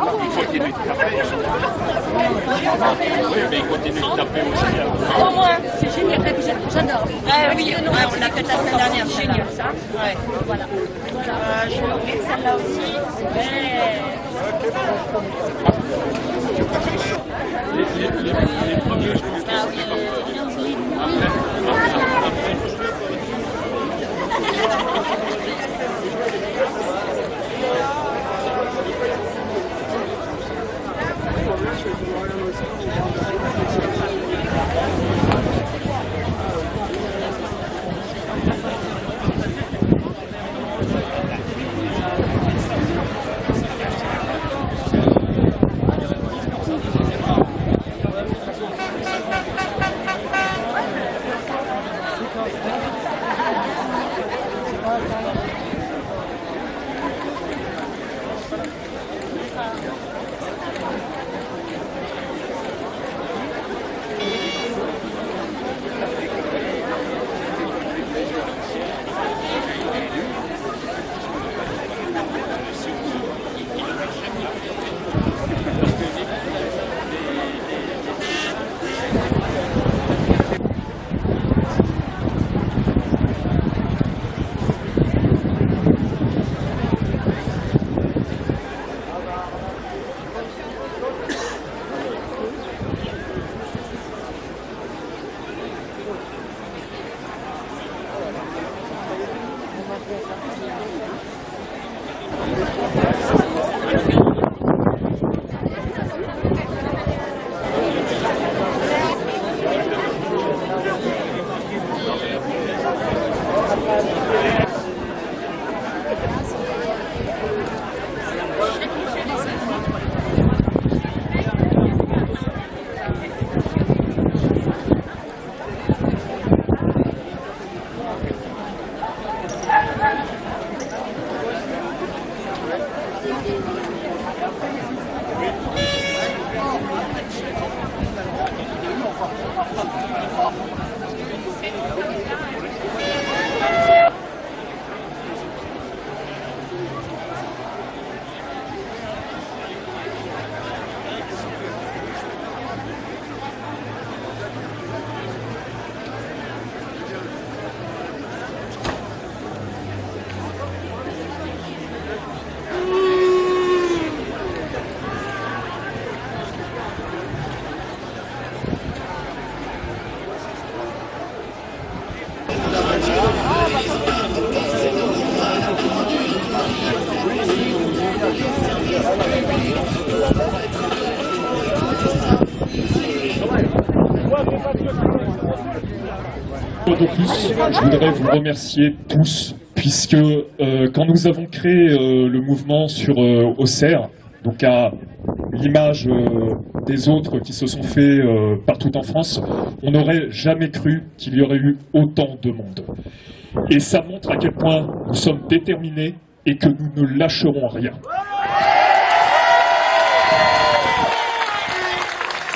continue de taper. Oui, mais il continue de taper aussi. Au moins, c'est génial, j'adore. Ah oui, on l'a fait la semaine dernière, C'est génial ça. Ouais. Voilà. Euh, je vais celle-là aussi. Ouais. Ah oui, Je voudrais vous remercier tous, puisque euh, quand nous avons créé euh, le mouvement sur euh, Auxerre, donc à l'image euh, des autres qui se sont faits partout en France, on n'aurait jamais cru qu'il y aurait eu autant de monde. Et ça montre à quel point nous sommes déterminés et que nous ne lâcherons rien.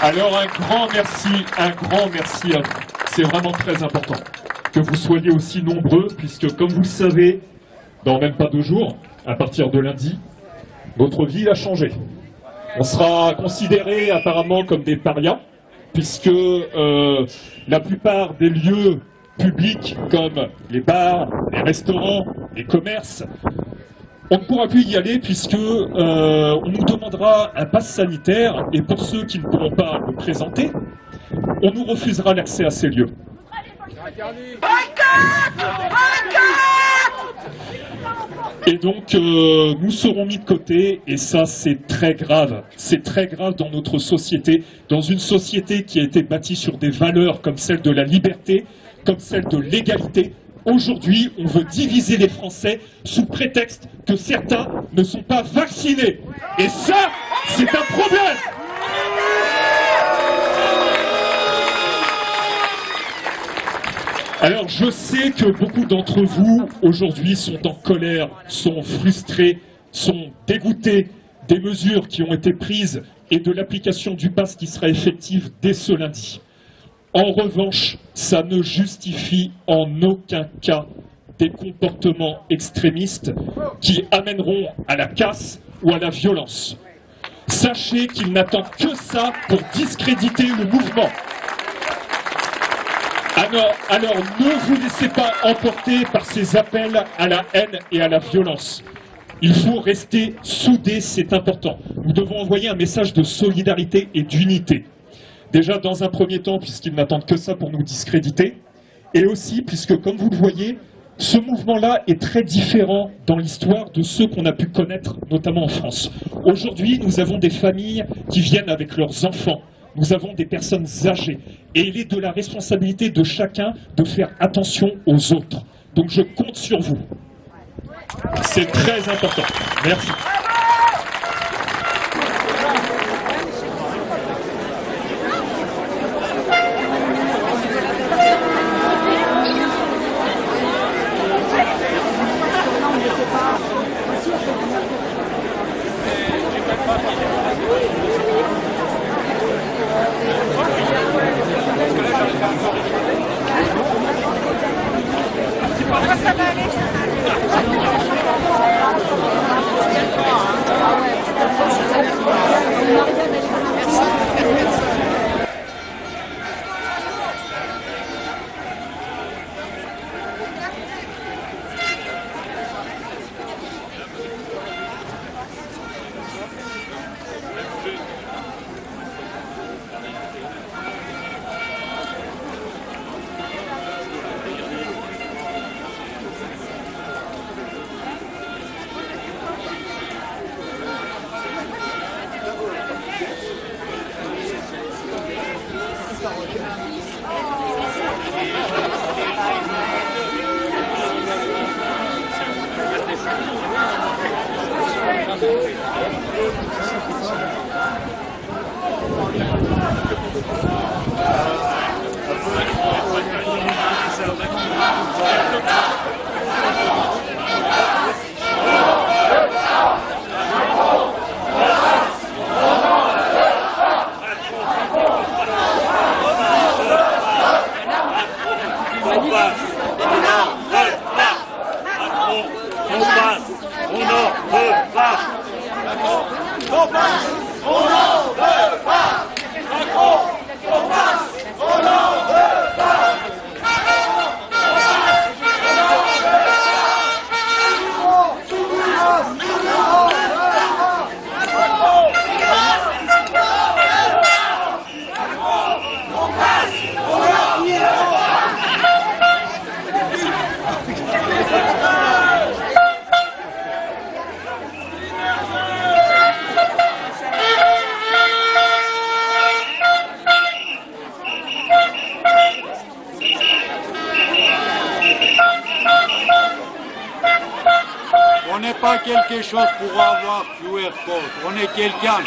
Alors un grand merci, un grand merci à vous. C'est vraiment très important que vous soyez aussi nombreux, puisque comme vous le savez, dans même pas deux jours, à partir de lundi, notre ville a changé. On sera considérés apparemment comme des parias, puisque euh, la plupart des lieux publics comme les bars, les restaurants, les commerces, on ne pourra plus y aller puisque euh, nous demandera un pass sanitaire et pour ceux qui ne pourront pas le présenter, on nous refusera l'accès à ces lieux. Et donc, euh, nous serons mis de côté, et ça, c'est très grave. C'est très grave dans notre société, dans une société qui a été bâtie sur des valeurs comme celle de la liberté, comme celle de l'égalité. Aujourd'hui, on veut diviser les Français sous prétexte que certains ne sont pas vaccinés. Et ça, c'est un problème Alors je sais que beaucoup d'entre vous aujourd'hui sont en colère, sont frustrés, sont dégoûtés des mesures qui ont été prises et de l'application du pass qui sera effective dès ce lundi. En revanche, ça ne justifie en aucun cas des comportements extrémistes qui amèneront à la casse ou à la violence. Sachez qu'il n'attend que ça pour discréditer le mouvement. Alors, ne vous laissez pas emporter par ces appels à la haine et à la violence. Il faut rester soudés, c'est important. Nous devons envoyer un message de solidarité et d'unité. Déjà, dans un premier temps, puisqu'ils n'attendent que ça pour nous discréditer, et aussi puisque, comme vous le voyez, ce mouvement-là est très différent dans l'histoire de ceux qu'on a pu connaître, notamment en France. Aujourd'hui, nous avons des familles qui viennent avec leurs enfants. Nous avons des personnes âgées. Et il est de la responsabilité de chacun de faire attention aux autres. Donc je compte sur vous. C'est très important. Merci. On n'est pas quelque chose pour avoir QR code. On est quelqu'un.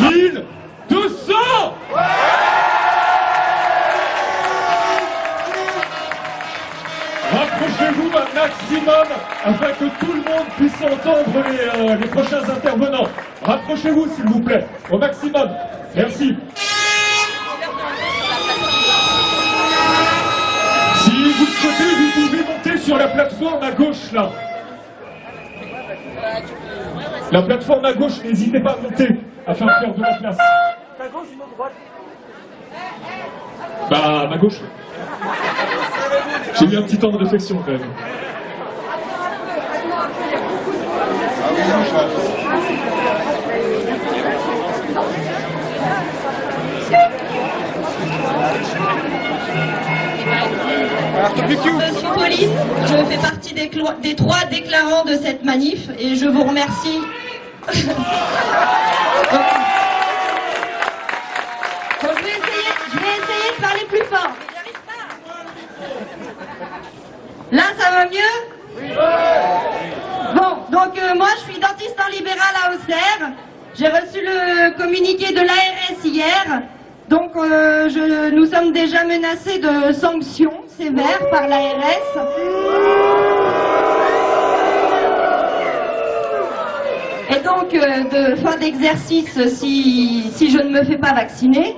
1200 Rapprochez-vous un maximum afin que tout le monde puisse entendre les, euh, les prochains intervenants. Rapprochez-vous s'il vous plaît, au maximum. Merci. Si vous souhaitez, vous pouvez monter sur la plateforme à gauche là. La plateforme à gauche, n'hésitez pas à monter afin de faire de la place. Ta gauche droite Bah, ma gauche. J'ai eu un petit temps de réflexion quand même. Je fais partie des trois déclarants de cette manif et je vous remercie. Donc, je, vais essayer, je vais essayer de parler plus fort. mais pas. Là, ça va mieux? Bon, donc euh, moi je suis dentiste en libéral à Auxerre. J'ai reçu le communiqué de l'ARS hier. Donc euh, nous sommes déjà menacés de sanctions sévères par l'ARS. Et donc euh, de fin d'exercice si, si je ne me fais pas vacciner.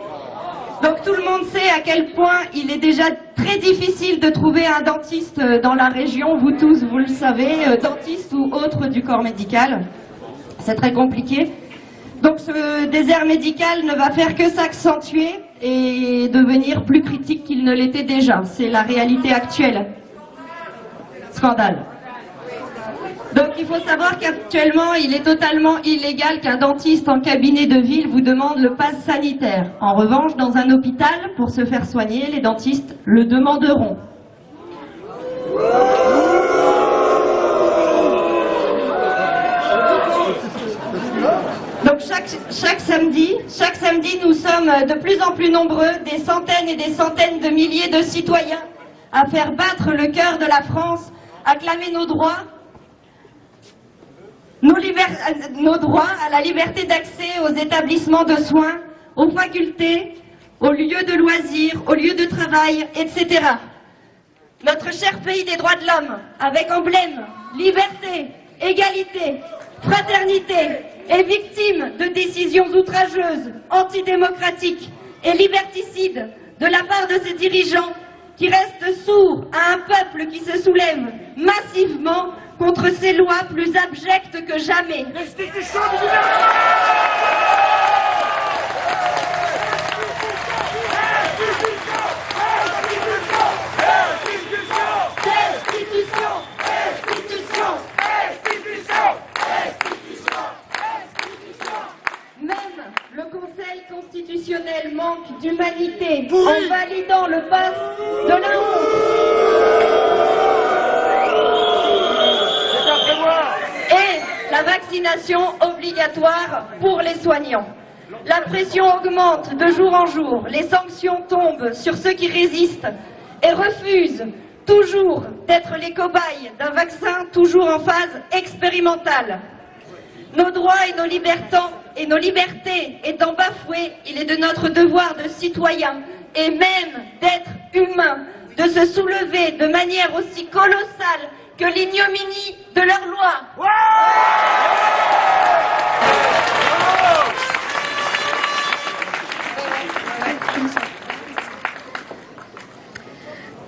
Donc tout le monde sait à quel point il est déjà très difficile de trouver un dentiste euh, dans la région, vous tous vous le savez, euh, dentiste ou autre du corps médical. C'est très compliqué. Donc ce désert médical ne va faire que s'accentuer et devenir plus critique qu'il ne l'était déjà. C'est la réalité actuelle. Scandale. Donc il faut savoir qu'actuellement, il est totalement illégal qu'un dentiste en cabinet de ville vous demande le pass sanitaire. En revanche, dans un hôpital, pour se faire soigner, les dentistes le demanderont. Donc chaque, samedi, chaque samedi, nous sommes de plus en plus nombreux, des centaines et des centaines de milliers de citoyens, à faire battre le cœur de la France, à clamer nos droits, nos, liber- nos droits à la liberté d'accès aux établissements de soins, aux facultés, aux lieux de loisirs, aux lieux de travail, etc. Notre cher pays des droits de l'homme, avec emblème, liberté, égalité, fraternité, est victime de décisions outrageuses, antidémocratiques et liberticides de la part de ses dirigeants qui restent sourds à un peuple qui se soulève massivement contre ces lois plus abjectes que jamais. Restitution Restitution Même le Conseil constitutionnel manque d'humanité en validant le pass de la honte. La vaccination obligatoire pour les soignants. La pression augmente de jour en jour, les sanctions tombent sur ceux qui résistent et refusent toujours d'être les cobayes d'un vaccin toujours en phase expérimentale. Nos droits et nos libertés, et nos libertés étant bafoués, il est de notre devoir de citoyens et même d'être humains de se soulever de manière aussi colossale que l'ignominie de leurs lois.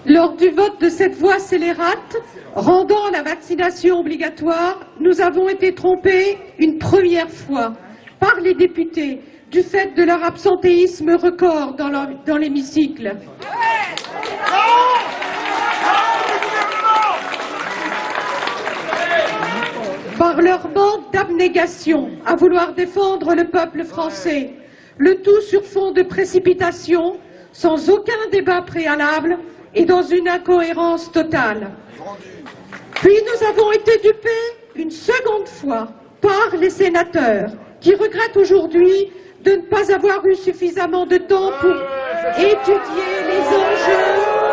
Lors du vote de cette voie scélérate rendant la vaccination obligatoire, nous avons été trompés une première fois par les députés du fait de leur absentéisme record dans leur- dans Par leur manque d'abnégation à vouloir défendre le peuple français, le tout sur fond de précipitation, sans aucun débat préalable et dans une incohérence totale. Puis nous avons été dupés une seconde fois par les sénateurs qui regrettent aujourd'hui de ne pas avoir eu suffisamment de temps pour étudier les enjeux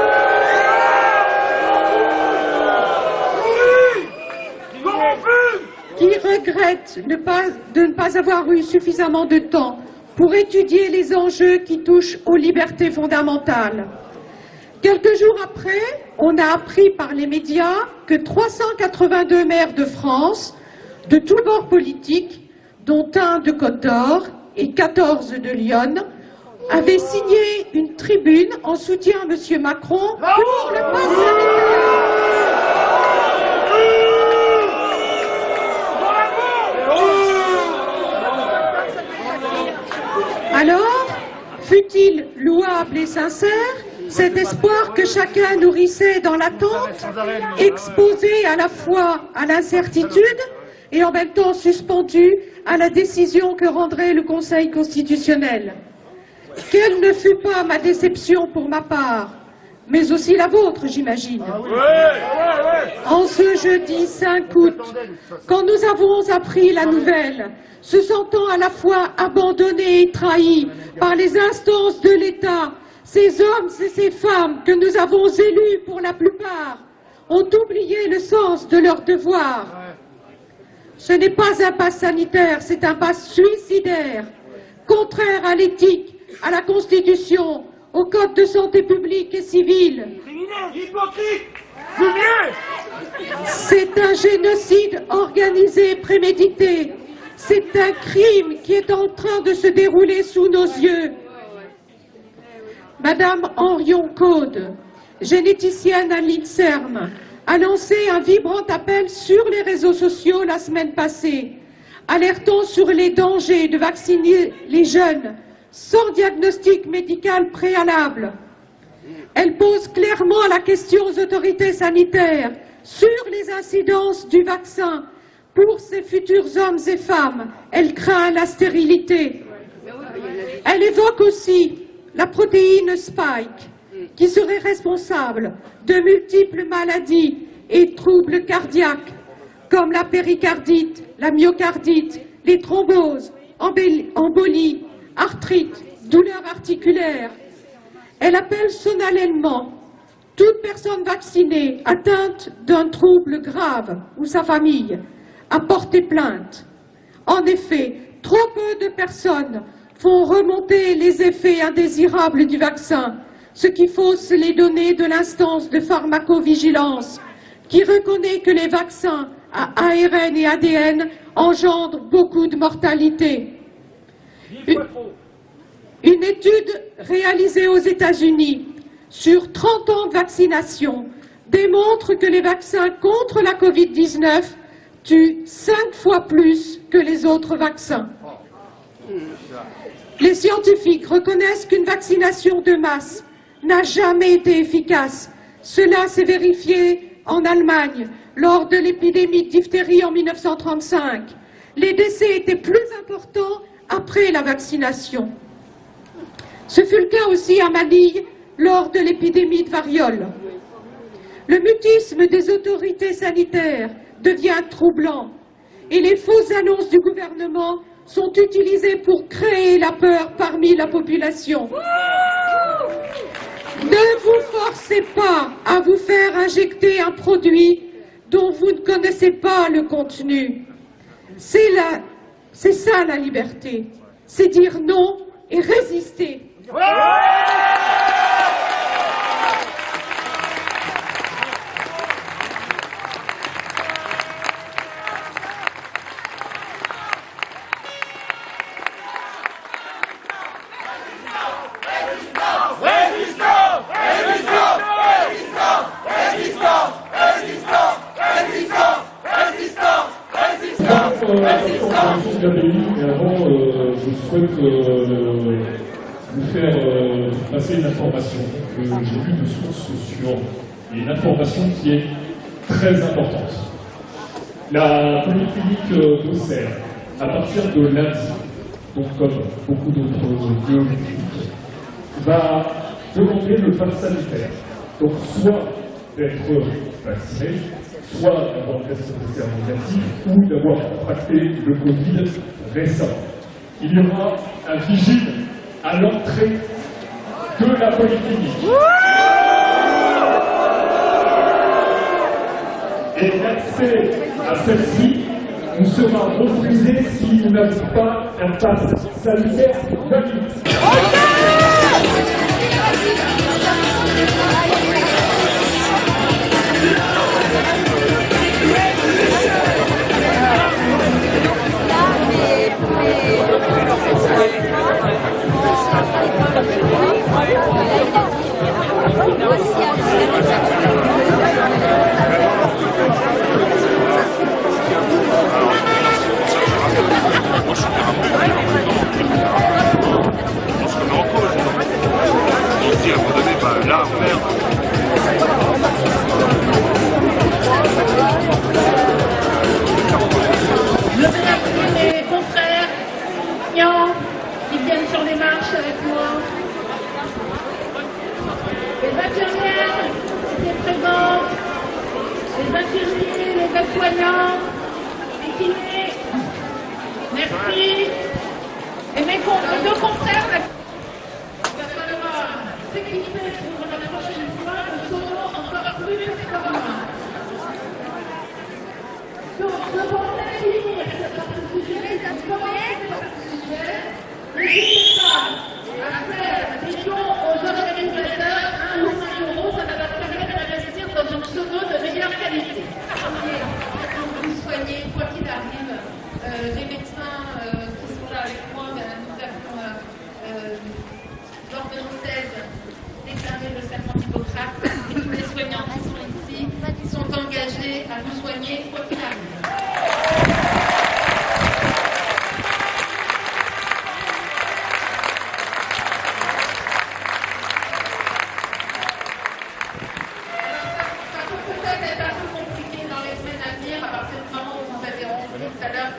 pas- de ne pas avoir eu suffisamment de temps pour étudier les enjeux qui touchent aux libertés fondamentales. Quelques jours après, on a appris par les médias que 382 maires de France, de tous bords politiques, dont un de Côte d'Or et 14 de Lyon, avaient signé une tribune en soutien à M. Macron pour le pass. Alors, fut-il louable et sincère cet espoir que chacun nourrissait dans l'attente, exposé à la fois à l'incertitude et en même temps suspendu à la décision que rendrait le Conseil constitutionnel? Quelle ne fut pas ma déception pour ma part, mais aussi la vôtre, j'imagine. En ce jeudi 5 août, quand nous avons appris la nouvelle, se sentant à la fois abandonnés et trahis par les instances de l'État, ces hommes et ces femmes que nous avons élus pour la plupart ont oublié le sens de leur devoir. Ce n'est pas un pass sanitaire, c'est un pass suicidaire, contraire à l'éthique, à la Constitution, au Code de santé publique et civile. C'est un génocide organisé, prémédité. C'est un crime qui est en train de se dérouler sous nos yeux. Madame Henrion Caude, généticienne à l'INSERM, a lancé un vibrant appel sur les réseaux sociaux la semaine passée, alertant sur les dangers de vacciner les jeunes sans diagnostic médical préalable. Elle pose clairement la question aux autorités sanitaires sur les incidences du vaccin pour ces futurs hommes et femmes. Elle craint la stérilité. Elle évoque aussi la protéine Spike, qui serait responsable de multiples maladies et troubles cardiaques, comme la péricardite, la myocardite, les thromboses, embolies, arthrite, douleurs articulaires. Elle appelle solennellement toute personne vaccinée atteinte d'un trouble grave ou sa famille à porter plainte. En effet, trop peu de personnes font remonter les effets indésirables du vaccin, ce qui fausse les données de l'instance de pharmacovigilance qui reconnaît que les vaccins à ARN et ADN engendrent beaucoup de mortalité. Une, étude réalisée aux États-Unis sur 30 ans de vaccination démontre que les vaccins contre la Covid-19 tuent cinq fois plus que les autres vaccins. Les scientifiques reconnaissent qu'une vaccination de masse n'a jamais été efficace. Cela s'est vérifié en Allemagne lors de l'épidémie de diphtérie en 1935. Les décès étaient plus importants après la vaccination. Ce fut le cas aussi à Manille lors de l'épidémie de variole. Le mutisme des autorités sanitaires devient troublant et les fausses annonces du gouvernement sont utilisées pour créer la peur parmi la population. Ne vous forcez pas à vous faire injecter un produit dont vous ne connaissez pas le contenu. C'est ça la liberté, c'est dire non et résister. Passer une information que j'ai vue de source sur une information qui est très importante. La polyclinique d'Auxerre, à partir de lundi, donc comme beaucoup d'autres lieux va demander le pass sanitaire. Donc soit d'être vacciné, soit d'avoir un test PCR négatif ou d'avoir contracté le Covid récent. Il y aura un vigile à l'entrée de la polyclinique. Et l'accès à celle-ci nous sera refusé si nous n'avons pas un pass sanitaire valide. Je vais sur les marches avec moi. Les infirmières qui étaient présentes, les infirmiers, les aides-soignants, les kinés. Merci. Et mes con- deux confrères, là, il va falloir s'équiper pour la prochaine fois un solo encore plus performant. Donc, je pensais finir ce sujet, ça se commence par ce sujet. N'hésitez pas à faire des dons aux organisateurs, 1 ou 5 euros, ça va leur permettre d'investir dans une sono de meilleure qualité.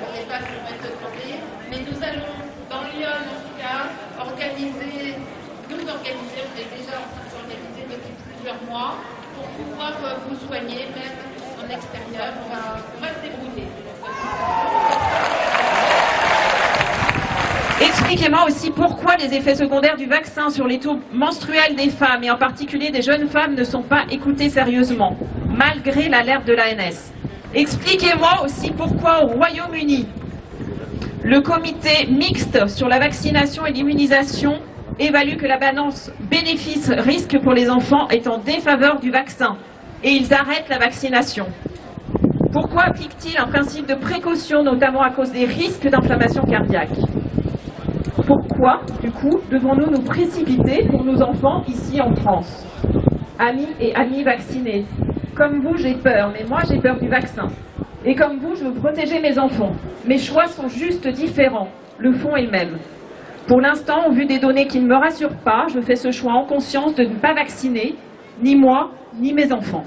on n'est pas sur méthode santé, mais nous allons, dans Lyon en tout cas, organiser, nous organiser, on est déjà en train de s'organiser depuis plusieurs mois, pour pouvoir euh, vous soigner, même en extérieur, on va, on va se débrouiller. Expliquez-moi aussi pourquoi les effets secondaires du vaccin sur les taux menstruels des femmes, et en particulier des jeunes femmes, ne sont pas écoutés sérieusement, malgré l'alerte de l'ANS. Expliquez-moi aussi pourquoi au Royaume-Uni, le comité mixte sur la vaccination et l'immunisation évalue que la balance bénéfice-risque pour les enfants est en défaveur du vaccin et ils arrêtent la vaccination. Pourquoi applique-t-il un principe de précaution, notamment à cause des risques d'inflammation cardiaque? Pourquoi, du coup, devons-nous nous précipiter pour nos enfants ici en France? Amis et amis vaccinés, comme vous, j'ai peur, mais moi, j'ai peur du vaccin. Et comme vous, je veux protéger mes enfants. Mes choix sont juste différents. Le fond est le même. Pour l'instant, au vu des données qui ne me rassurent pas, je fais ce choix en conscience de ne pas vacciner, ni moi, ni mes enfants.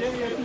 Give me a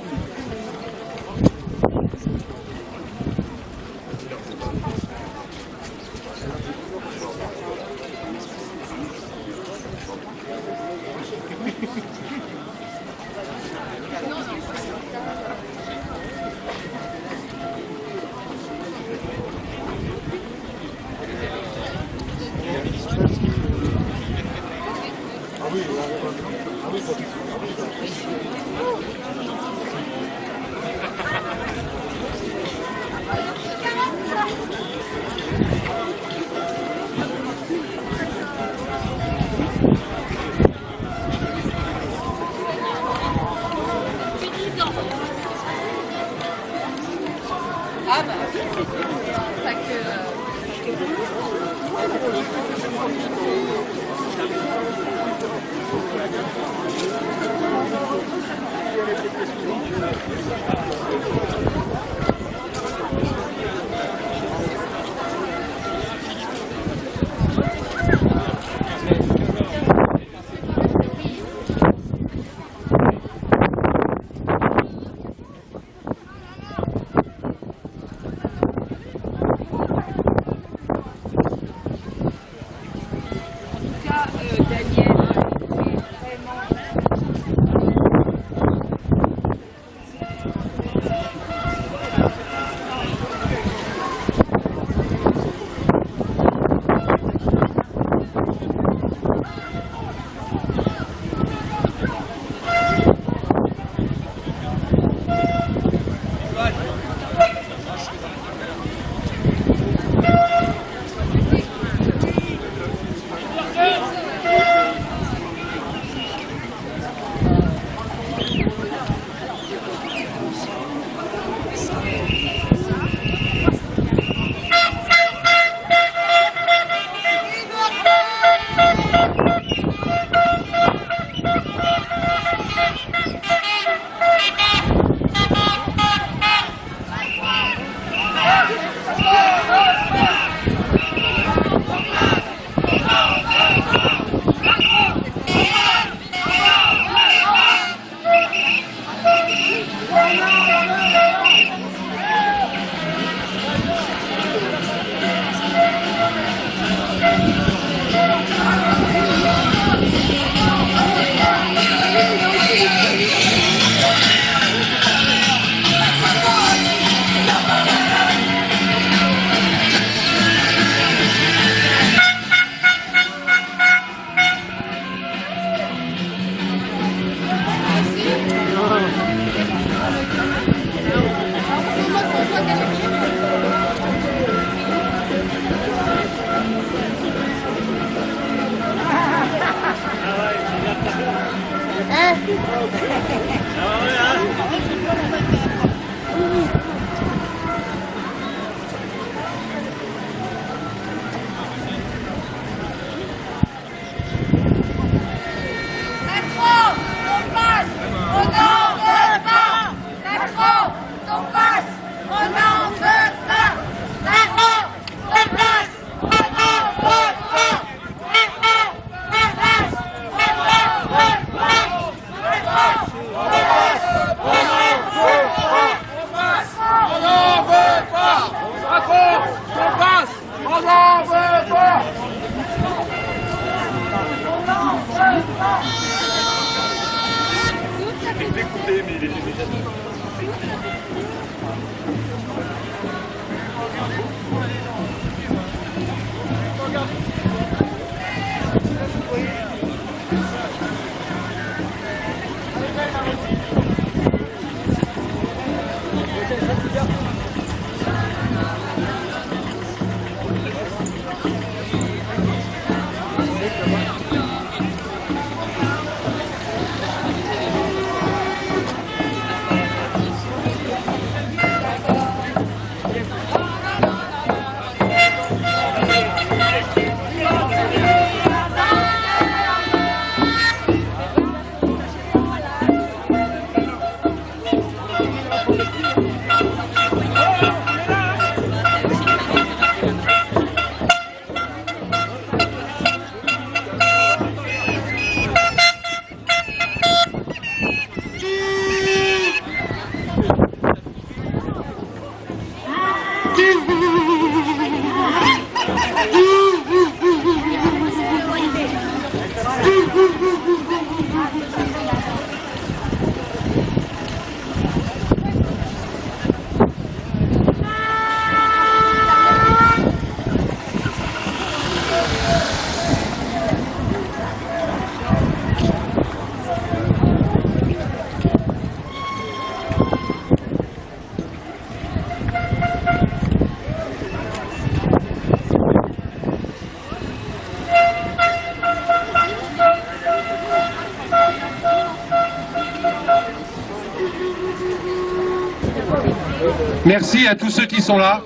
Merci à tous ceux qui sont là.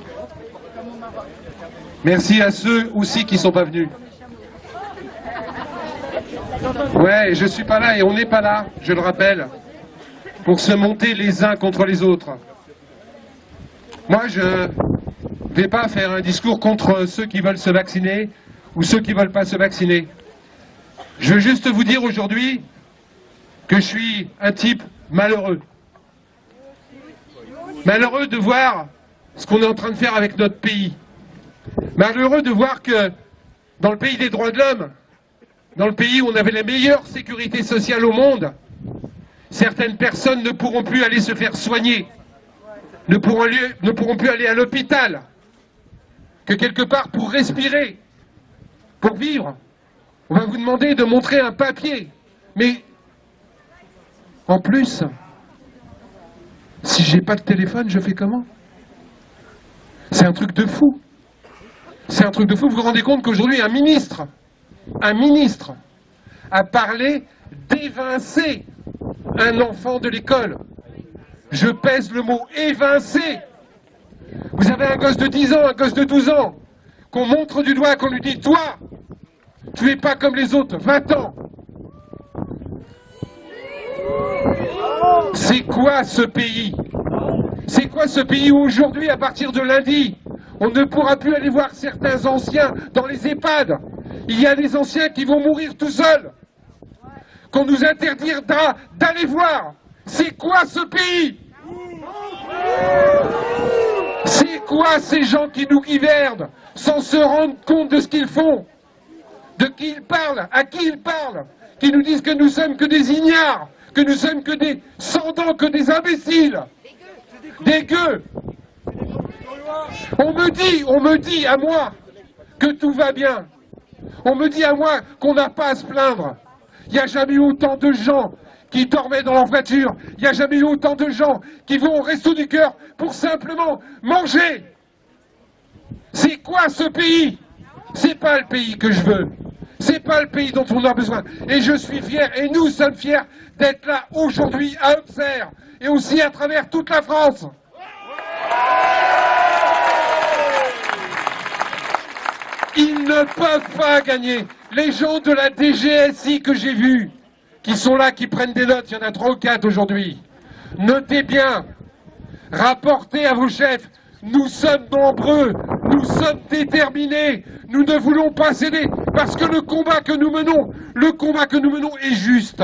Merci à ceux aussi qui sont pas venus. Ouais, je suis pas là et on n'est pas là, je le rappelle, pour se monter les uns contre les autres. Moi, je vais pas faire un discours contre ceux qui veulent se vacciner ou ceux qui veulent pas se vacciner. Je veux juste vous dire aujourd'hui que je suis un type malheureux. Malheureux de voir ce qu'on est en train de faire avec notre pays. Malheureux de voir que dans le pays des droits de l'homme, dans le pays où on avait la meilleure sécurité sociale au monde, certaines personnes ne pourront plus aller se faire soigner, ne pourront, plus aller à l'hôpital, que quelque part pour respirer, pour vivre, on va vous demander de montrer un papier. Mais en plus, si j'ai pas de téléphone, je fais comment? C'est un truc de fou. C'est un truc de fou. Vous vous rendez compte qu'aujourd'hui, un ministre, un ministre, a parlé d'évincer un enfant de l'école. Je pèse le mot évincer. Vous avez un gosse de 10 ans, un gosse de 12 ans, qu'on montre du doigt, qu'on lui dit, toi, tu es pas comme les autres, va-t'en. C'est quoi ce pays C'est quoi ce pays où aujourd'hui, à partir de lundi, on ne pourra plus aller voir certains anciens dans les EHPAD? Il y a des anciens qui vont mourir tout seuls, qu'on nous interdira d'aller voir. C'est quoi ce pays? C'est quoi ces gens qui nous gouvernent sans se rendre compte de ce qu'ils font? De qui ils parlent? À qui ils parlent? Qui nous disent que nous sommes que des ignares? Que nous sommes que des sans dents, que des imbéciles, des gueux. On me dit, on me dit à moi que tout va bien. On me dit à moi qu'on n'a pas à se plaindre. Il n'y a jamais eu autant de gens qui dormaient dans leur voiture. Il n'y a jamais eu autant de gens qui vont au resto du cœur pour simplement manger. C'est quoi ce pays? C'est pas le pays que je veux. C'est pas le pays dont on a besoin. Et je suis fier, et nous sommes fiers d'être là aujourd'hui à Auxerre et aussi à travers toute la France. Ils ne peuvent pas gagner. Les gens de la DGSI que j'ai vus, qui sont là, qui prennent des notes, il y en a trois ou quatre aujourd'hui. Notez bien, rapportez à vos chefs, nous sommes nombreux, nous sommes déterminés, nous ne voulons pas céder, parce que le combat que nous menons, le combat que nous menons est juste.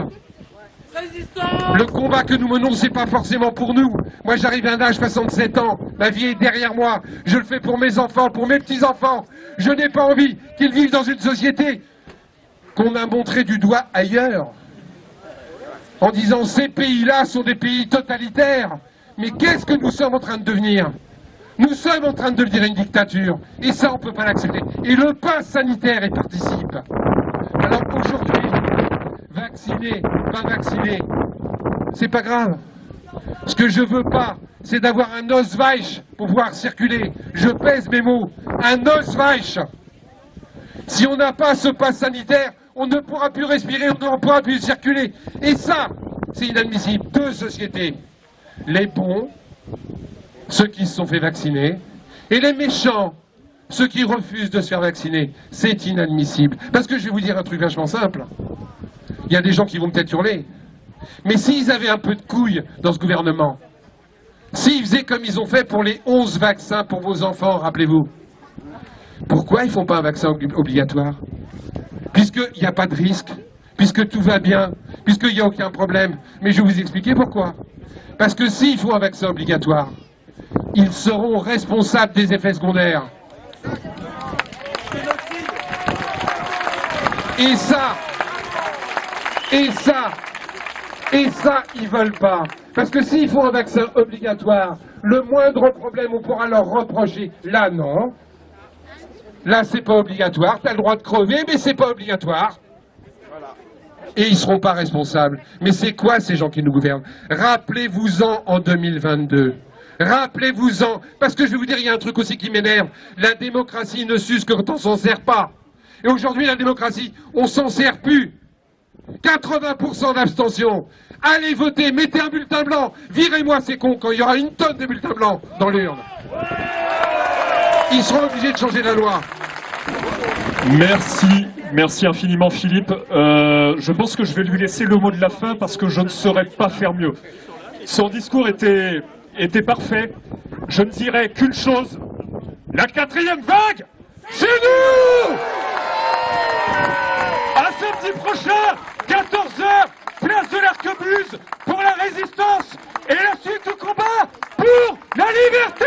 Le combat que nous menons, c'est pas forcément pour nous. Moi, j'arrive à un âge 67 ans. Ma vie est derrière moi. Je le fais pour mes enfants, pour mes petits-enfants. Je n'ai pas envie qu'ils vivent dans une société qu'on a montré du doigt ailleurs. En disant ces pays-là sont des pays totalitaires. Mais qu'est-ce que nous sommes en train de devenir? Nous sommes en train de devenir une dictature. Et ça, on ne peut pas l'accepter. Et le pass sanitaire y participe. Vacciner, pas vacciner, c'est pas grave. Ce que je veux pas, c'est d'avoir un Osweich pour pouvoir circuler. Je pèse mes mots. Un Osweich. Si on n'a pas ce pass sanitaire, on ne pourra plus respirer, on ne pourra plus circuler. Et ça, c'est inadmissible. Deux sociétés. Les bons, ceux qui se sont fait vacciner, et les méchants, ceux qui refusent de se faire vacciner. C'est inadmissible. Parce que je vais vous dire un truc vachement simple. Il y a des gens qui vont peut-être hurler. Mais s'ils avaient un peu de couilles dans ce gouvernement, s'ils faisaient comme ils ont fait pour les 11 vaccins pour vos enfants, rappelez-vous, pourquoi ils ne font pas un vaccin obligatoire? Puisqu'il n'y a pas de risque, puisque tout va bien, puisqu'il n'y a aucun problème. Mais je vais vous expliquer pourquoi. Parce que s'il faut un vaccin obligatoire, ils seront responsables des effets secondaires. Et ça, et ça, et ça, ils veulent pas. Parce que s'il faut un vaccin obligatoire, le moindre problème, on pourra leur reprocher. Là, non. Là, c'est pas obligatoire. Tu as le droit de crever, mais c'est pas obligatoire. Et ils seront pas responsables. Mais c'est quoi ces gens qui nous gouvernent? Rappelez-vous-en en 2022. Rappelez-vous-en. Parce que je vais vous dire, il y a un truc aussi qui m'énerve. La démocratie ne s'use que quand on s'en sert pas. Et aujourd'hui, la démocratie, on s'en sert plus. 80% d'abstention. Allez voter, mettez un bulletin blanc. Virez-moi ces cons quand il y aura une tonne de bulletins blancs dans l'urne. Ils seront obligés de changer la loi. Merci, merci infiniment Philippe. Euh, je pense que je vais lui laisser le mot de la fin parce que je ne saurais pas faire mieux. Son discours était, était parfait. Je ne dirais qu'une chose, la quatrième vague, c'est nous! À samedi prochain, 14h, place de l'Arquebuse, pour la résistance et la suite du combat pour la liberté!